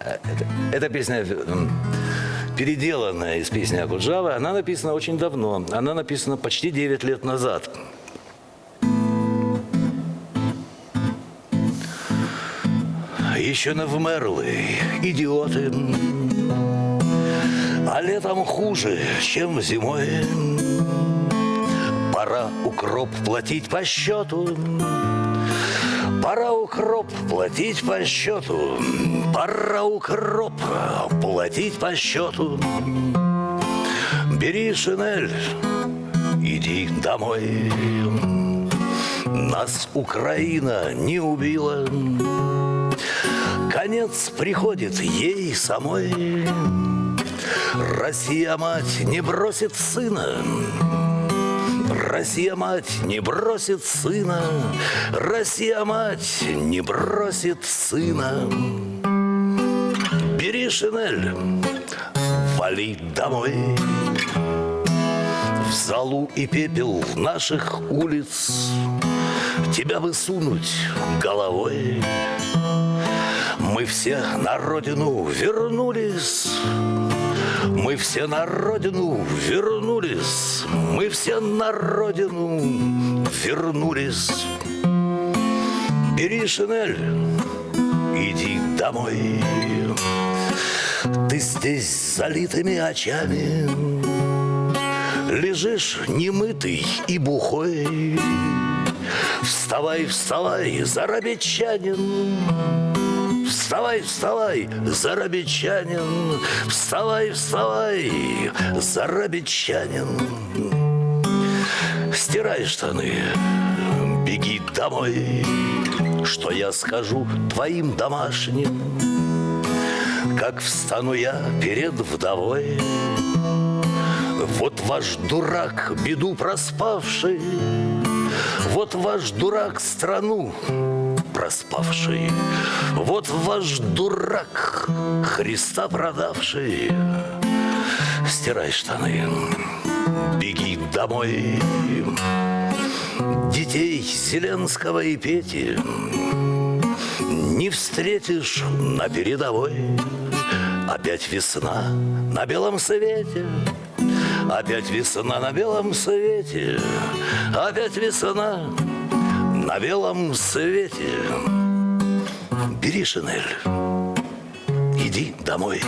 Э, это- Эта песня переделанная из песни Акуджавы. Она написана очень давно. Она написана почти 9 лет назад. Еще не вмерли идиоты, а летом хуже, чем зимой. Пора укроп платить по счету. Пора укроп платить по счету. Пора укроп платить по счету. Бери шинель, иди домой. Нас Украина не убила. Конец приходит ей самой. Россия мать не бросит сына. Россия мать не бросит сына. Россия мать не бросит сына. Бери шинель, вали домой. В залу и пепел наших улиц Тебя высунуть головой. Мы все на родину вернулись. Мы все на родину вернулись. Мы все на родину вернулись. Бери шинель, иди домой. Ты здесь залитыми очами Лежишь немытый и бухой Вставай, вставай, зарабичанин Вставай, вставай, зарабичанин. Вставай, вставай, зарабичанин. Стирай штаны, беги домой. Что я скажу твоим домашним? Как встану я перед вдовой? Вот ваш дурак, беду проспавший. Вот ваш дурак, страну проспавший. Вот ваш дурак, Христа продавший. Стирай штаны, беги домой. Детей Зеленского и Пети Не встретишь на передовой. Опять весна на белом свете. Опять весна на белом свете. Опять весна на белом свете. Бери шинель, иди домой